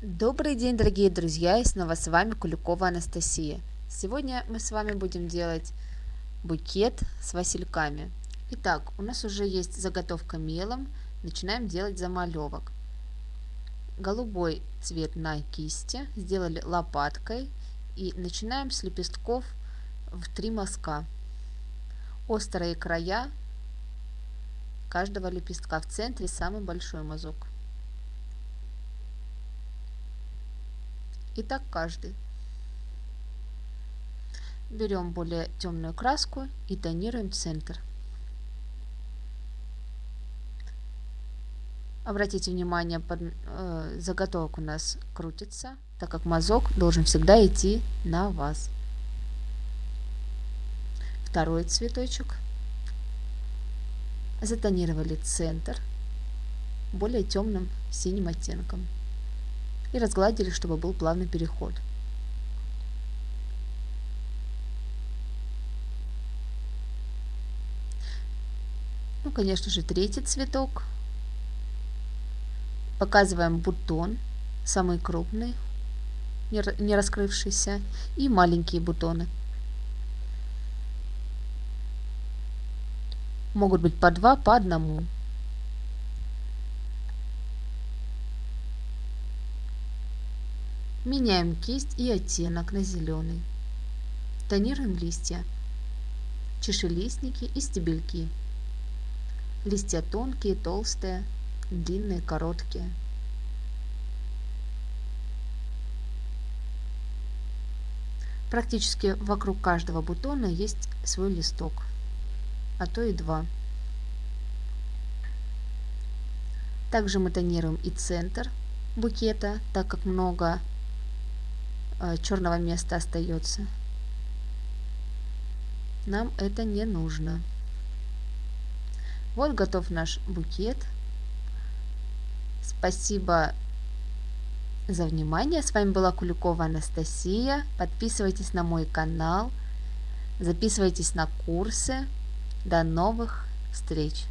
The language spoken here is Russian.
Добрый день, дорогие друзья, и снова с вами Куликова Анастасия. Сегодня мы с вами будем делать букет с васильками. Итак, у нас уже есть заготовка мелом, начинаем делать замалевок. Голубой цвет на кисти, сделали лопаткой и начинаем с лепестков в три мазка. Острые края каждого лепестка в центре самый большой мазок. И так каждый. Берем более темную краску и тонируем центр. Обратите внимание, под, э, заготовок у нас крутится, так как мазок должен всегда идти на вас. Второй цветочек. Затонировали центр более темным синим оттенком и разгладили, чтобы был плавный переход. Ну, конечно же, третий цветок. Показываем бутон, самый крупный, не раскрывшийся, и маленькие бутоны. Могут быть по два, по одному. Меняем кисть и оттенок на зеленый. Тонируем листья, чешелистники и стебельки. Листья тонкие, толстые, длинные, короткие. Практически вокруг каждого бутона есть свой листок, а то и два. Также мы тонируем и центр букета, так как много черного места остается. Нам это не нужно. Вот готов наш букет. Спасибо за внимание. С вами была Куликова Анастасия. Подписывайтесь на мой канал. Записывайтесь на курсы. До новых встреч!